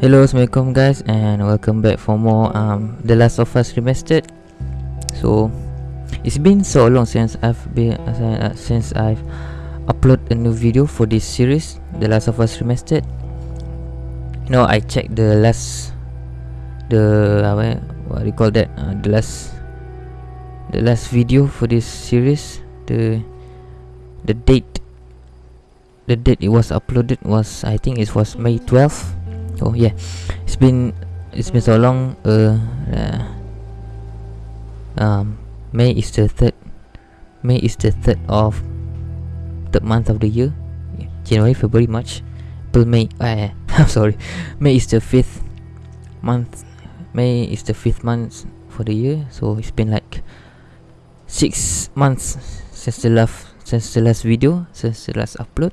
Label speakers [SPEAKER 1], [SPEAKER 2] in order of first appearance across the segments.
[SPEAKER 1] Hello, Assalamualaikum guys and welcome back for more um The Last of Us Remastered. So it's been so long since I've been uh, since I've upload a new video for this series, The Last of Us Remastered. You know, I checked the last the uh, what do you call that? Uh, the last the last video for this series, the the date the date it was uploaded was I think it was May 12th oh yeah. It's been it's been so long uh, uh um may is the third may is the third of the month of the year. January february march april may uh, i'm sorry. May is the fifth month may is the fifth month for the year. So it's been like six months since the last since the last video since the last upload.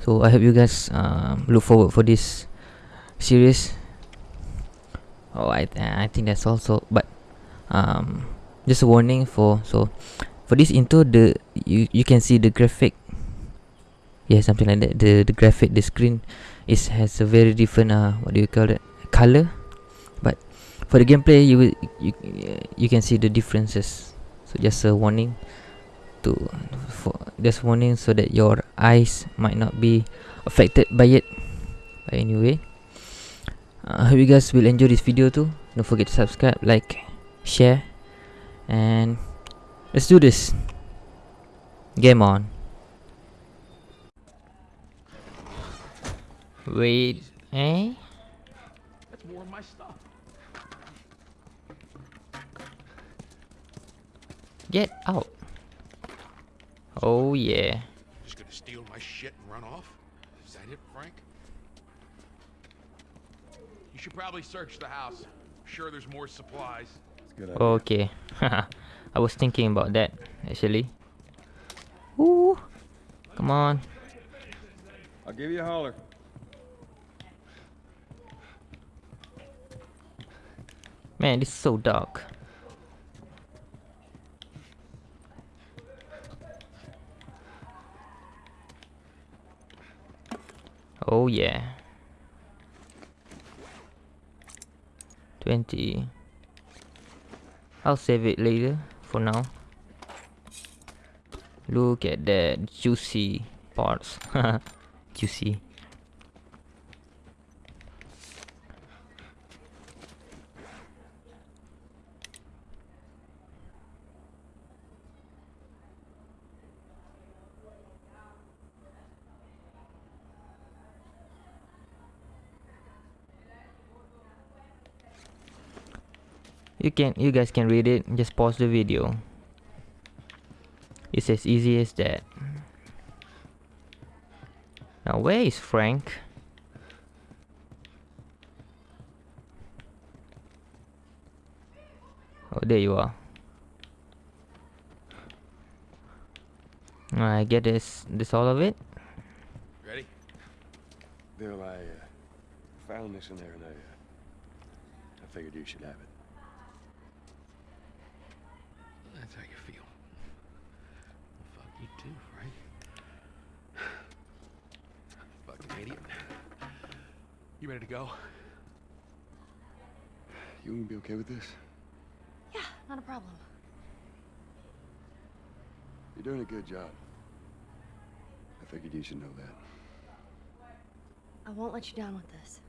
[SPEAKER 1] So i hope you guys um, look forward for this series. Oh I, I think that's also but um just a warning for so for this intro the you you can see the graphic. Yeah something like that. The the graphic the screen is has a very different uh what do you call it color. But for the gameplay you will you you can see the differences. So just a warning to for just warning so that your eyes might not be affected by it. Anyway I uh, hope you guys will enjoy this video too. Don't forget to subscribe, like, share, and let's do this. Game on. Wait, eh?
[SPEAKER 2] That's more of my stuff.
[SPEAKER 1] Get out. Oh yeah.
[SPEAKER 2] Just gonna steal my shit and run off? Is that it, Frank? You should probably search the house. I'm sure there's more supplies.
[SPEAKER 1] Okay. I was thinking about that actually. Ooh. Come on.
[SPEAKER 3] I'll give you a holler.
[SPEAKER 1] Man, this is so dark. Oh yeah. 20. I'll save it later for now. Look at that juicy parts. juicy. You can you guys can read it. Just pause the video. It's as easy as that. Now where is Frank? Oh there you are. I get this this all of it.
[SPEAKER 2] Ready?
[SPEAKER 3] Bill, I uh, found this in there and I, uh, I figured you should have it.
[SPEAKER 2] That's how you feel. Well, fuck you too, Frank. Fucking idiot. You ready to go?
[SPEAKER 3] You gonna be okay with this?
[SPEAKER 4] Yeah, not a problem.
[SPEAKER 3] You're doing a good job. I figured you should know that.
[SPEAKER 4] I won't let you down with this.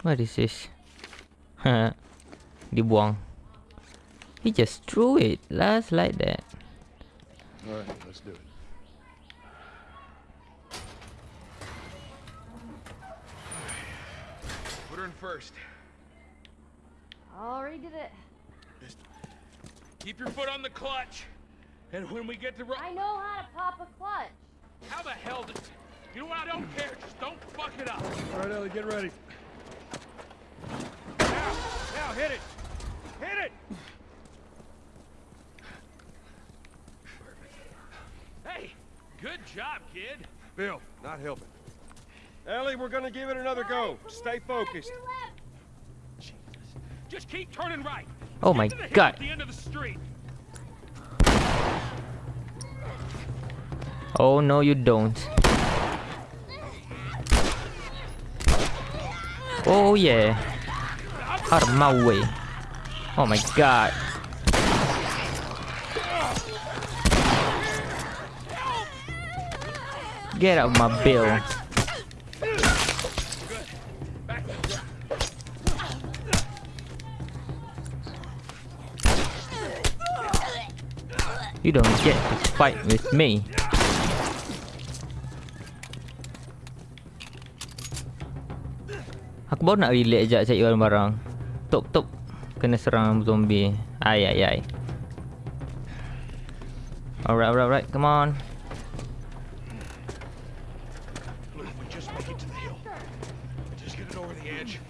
[SPEAKER 1] What is this? Dibuang. He just threw it last like that.
[SPEAKER 3] All right, let's do it.
[SPEAKER 2] Put her in first.
[SPEAKER 4] Already did it.
[SPEAKER 2] Just keep your foot on the clutch. And when we get to ro-
[SPEAKER 4] I know how to pop a clutch.
[SPEAKER 2] How the hell did... You know what? I don't care. Just don't fuck it up.
[SPEAKER 3] All right, Ellie, get ready.
[SPEAKER 2] Now, now, hit it. Hit it. Hey, good job, kid.
[SPEAKER 3] Bill, not helping. Ellie, we're gonna give it another go. Stay focused.
[SPEAKER 2] Jesus. Just keep turning right.
[SPEAKER 1] Oh my
[SPEAKER 2] Get to the hill
[SPEAKER 1] God.
[SPEAKER 2] The end of the street.
[SPEAKER 1] Oh no, you don't. Oh yeah. Out of my way. Oh my god. Get out of my bill. You don't get to fight with me. Aku baru nak relax sekejap cari barang-barang. Tok tok kena serang zombie. Ay ay ay. Alright alright alright. Come on.
[SPEAKER 2] Look, if we just make it to the hill. Just get it over the edge.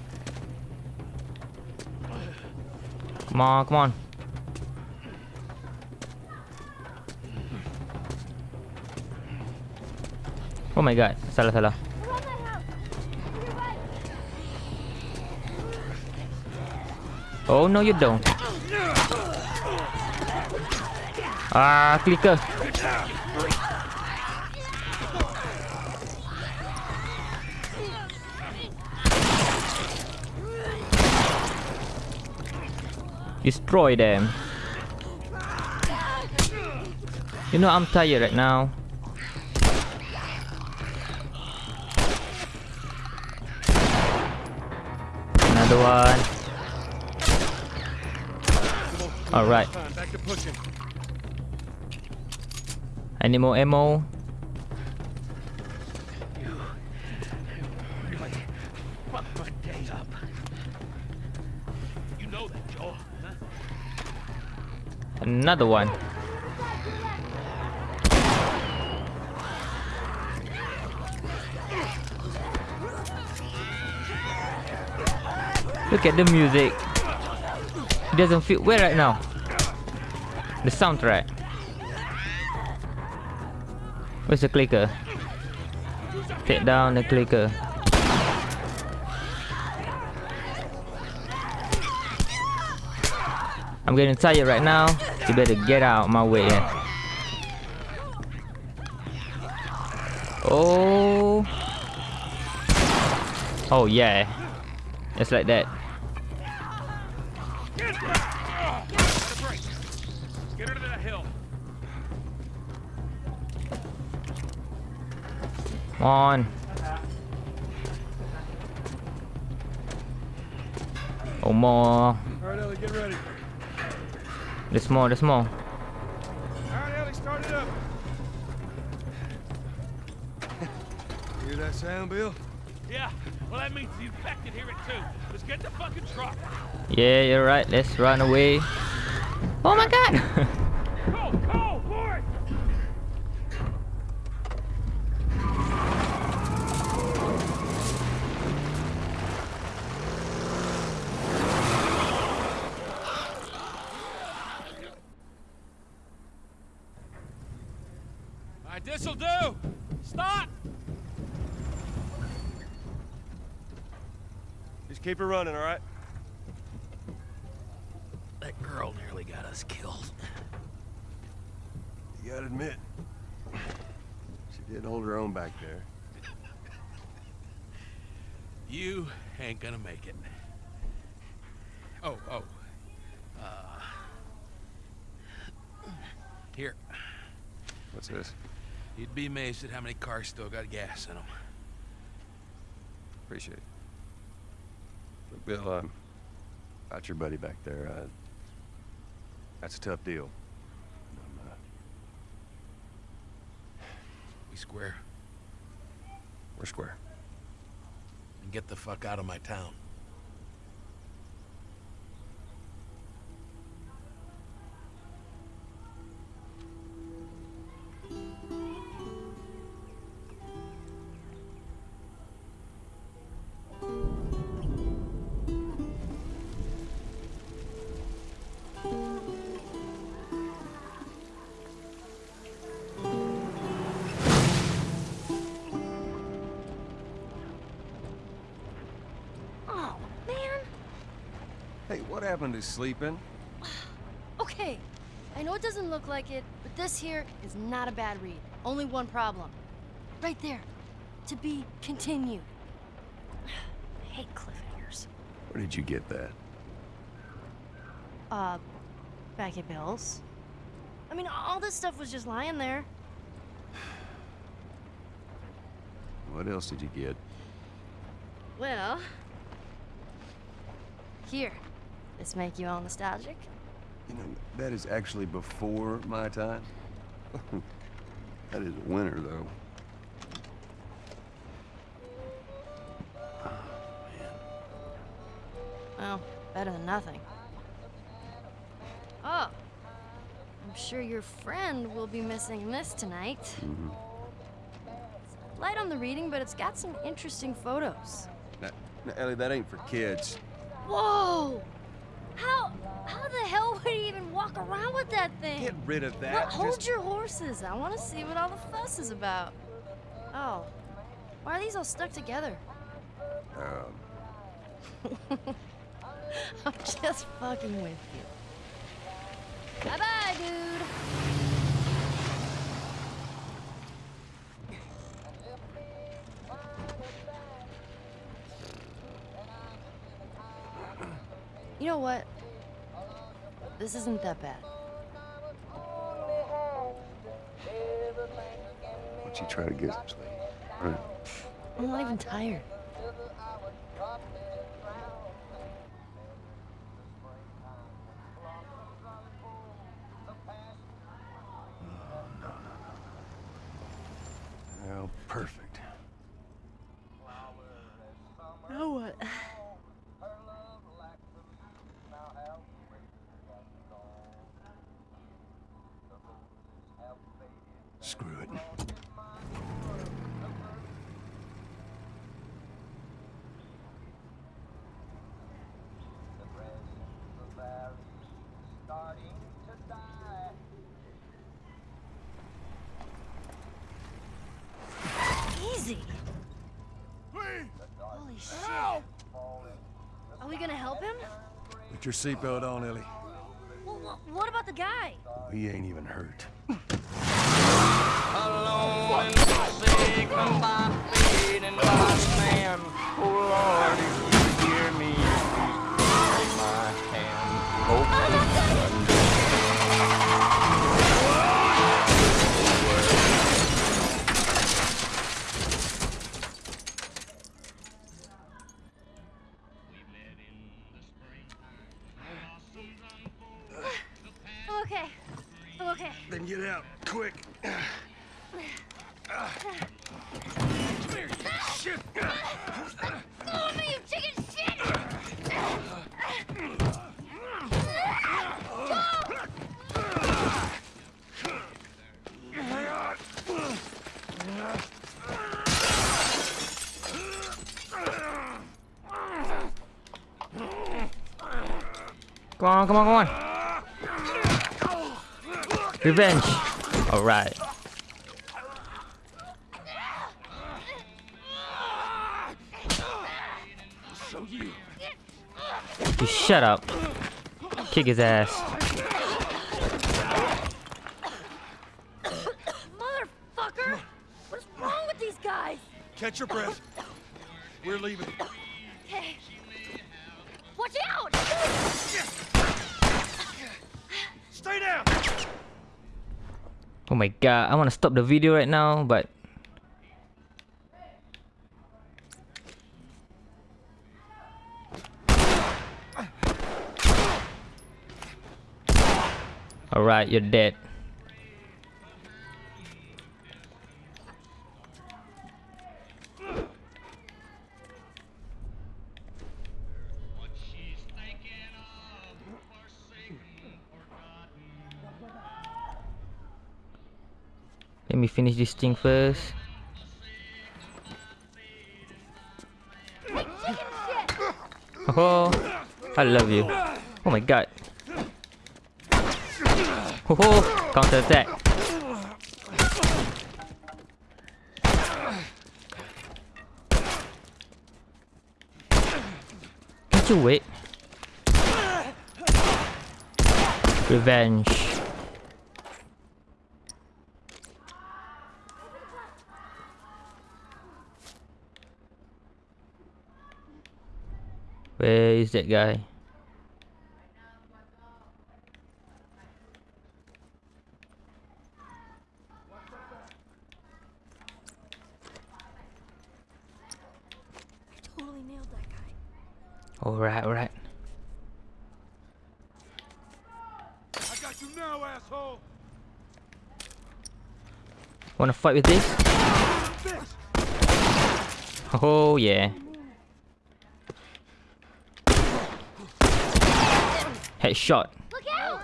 [SPEAKER 1] Come on, come on. Oh my god, salah salah. Oh no you don't. Ah, clicker. Destroy them. You know I'm tired right now. Another one. Alright.
[SPEAKER 2] Time, back to pushing.
[SPEAKER 1] Any more ammo?
[SPEAKER 2] Really fuck my day up. You Any more ammo?
[SPEAKER 1] Another one. Look at the music. It doesn't feel well right now. The soundtrack. Where's the clicker? Take down the clicker. I'm getting tired right now. You better get out of my way. Oh. Oh yeah. It's like that.
[SPEAKER 2] Get her! Get a break. Get her to that hill.
[SPEAKER 1] Come on. Oh more.
[SPEAKER 3] All right, Ellie, get ready.
[SPEAKER 1] There's more, there's more.
[SPEAKER 3] All right, Ellie, start it up. Hear that sound, Bill?
[SPEAKER 2] Yeah, well that means the infected hear it too. Let's get the fucking truck.
[SPEAKER 1] Yeah, you're right. Let's run away. Oh my god!
[SPEAKER 2] Go, go, for it! All right, this'll do. Stop!
[SPEAKER 3] Just keep her running, all right?
[SPEAKER 2] That girl nearly got us killed.
[SPEAKER 3] You gotta admit, she did hold her own back there.
[SPEAKER 2] You ain't gonna make it. Oh, oh. Uh, here,
[SPEAKER 3] What's this?
[SPEAKER 2] you'd be amazed at how many cars still got gas in them.
[SPEAKER 3] Appreciate it. Look, Bill, um, about your buddy back there, uh, that's a tough deal. I'm, uh,
[SPEAKER 2] We square
[SPEAKER 3] we're square.
[SPEAKER 2] and get the fuck out of my town.
[SPEAKER 3] Hey, what happened to sleeping?
[SPEAKER 4] Okay, I know it doesn't look like it, but this here is not a bad read. Only one problem. Right there. To be continued. I hate cliffhangers.
[SPEAKER 3] Where did you get that?
[SPEAKER 4] Uh, back at Bill's. I mean, all this stuff was just lying there.
[SPEAKER 3] What else did you get?
[SPEAKER 4] Well, here. This make you all nostalgic?
[SPEAKER 3] You know, that is actually before my time. that is a winner, though.
[SPEAKER 4] Well, better than nothing. Oh, I'm sure your friend will be missing this tonight.
[SPEAKER 3] Mhm.
[SPEAKER 4] Light on the reading, but it's got some interesting photos.
[SPEAKER 3] Now, now, Ellie, that ain't for kids.
[SPEAKER 4] Whoa! How how the hell would he even walk around with that thing?
[SPEAKER 3] Get rid of that.
[SPEAKER 4] Hold
[SPEAKER 3] Just-
[SPEAKER 4] your horses. I want to see what all the fuss is about. Oh, why are these all stuck together?
[SPEAKER 3] Um,
[SPEAKER 4] I'm just fucking with you. Bye bye, dude. Know what? This isn't that bad.
[SPEAKER 3] why don't you try to get some sleep? All right.
[SPEAKER 4] I'm not even tired.
[SPEAKER 3] Oh, well, perfect.
[SPEAKER 4] Now what?
[SPEAKER 3] Screw it.
[SPEAKER 4] Easy. Holy shit. Are we gonna help him?
[SPEAKER 3] Put your seatbelt on, Ellie.
[SPEAKER 4] Well, wha- what about the guy?
[SPEAKER 3] He ain't even hurt.
[SPEAKER 5] alone and forsaken by fate and by man. Oh Lord, if you hear me, please take my hand. Hope
[SPEAKER 1] Come on, come on, come on. Revenge. Alright. You shut up. Kick his ass.
[SPEAKER 4] Motherfucker! What's wrong with these guys?
[SPEAKER 3] Catch your breath. We're leaving.
[SPEAKER 4] Hey. Watch out!
[SPEAKER 3] Stay down.
[SPEAKER 1] Oh my god, I want to stop the video right now, but Alright, you're dead. Let me finish this thing first. Oh, I love you. Oh my god. Oh, counter attack. Can't you wait? Revenge. Where is that guy?
[SPEAKER 4] Totally nailed that guy.
[SPEAKER 1] Alright, alright.
[SPEAKER 3] I got you now, asshole!
[SPEAKER 1] Wanna fight with this?
[SPEAKER 3] This!
[SPEAKER 1] Oh yeah. Headshot.
[SPEAKER 4] Look out!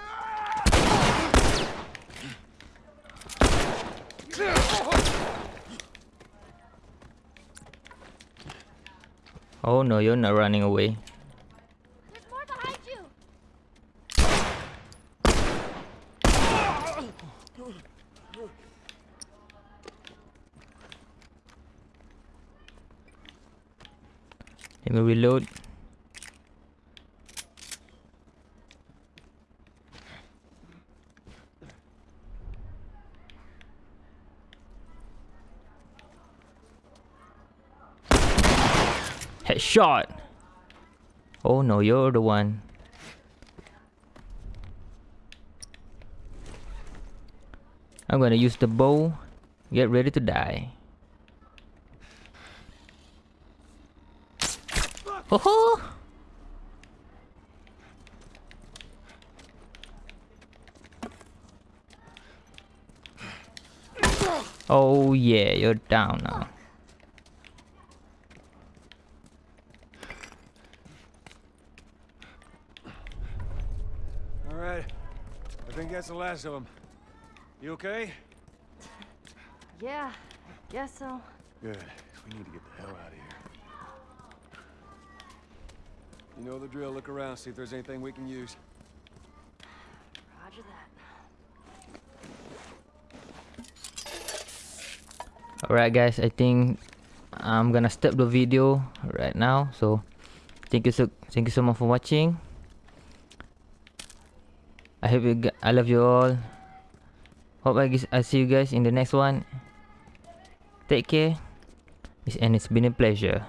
[SPEAKER 1] Oh no, you're not running away.
[SPEAKER 4] There's more behind you!
[SPEAKER 1] Let me reload. Headshot! Oh no, you're the one. I'm gonna use the bow. Get ready to die. Oh Oh yeah, you're down now.
[SPEAKER 3] All right. I think that's the last of them. You okay?
[SPEAKER 4] Yeah, I guess so.
[SPEAKER 3] Good. We need to get the hell out of here. You know the drill. Look around, see if there's anything we can use.
[SPEAKER 4] Roger that.
[SPEAKER 1] Alright guys, I think I'm gonna stop the video right now. So thank you so thank you so much for watching. I hope you I love you all. Hope I I see you guys in the next one. Take care. It's, and it's been a pleasure.